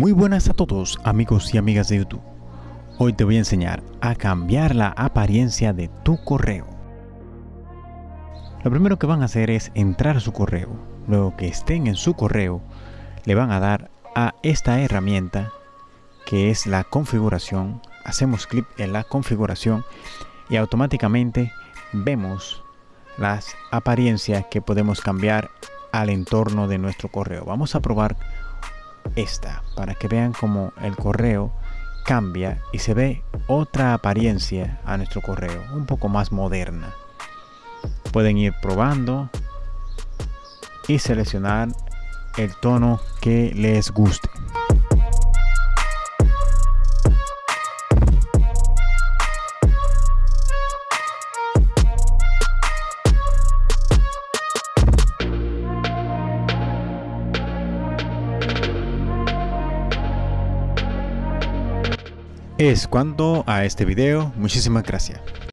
Muy buenas a todos amigos y amigas de YouTube. Hoy te voy a enseñar a cambiar la apariencia de tu correo. Lo primero que van a hacer es entrar a su correo. Luego que estén en su correo, le van a dar a esta herramienta que es la configuración. Hacemos clic en la configuración y automáticamente vemos las apariencias que podemos cambiar al entorno de nuestro correo. Vamos a probar esta para que vean cómo el correo cambia y se ve otra apariencia a nuestro correo, un poco más moderna. Pueden ir probando y seleccionar el tono que les guste. Es cuanto a este video, muchísimas gracias.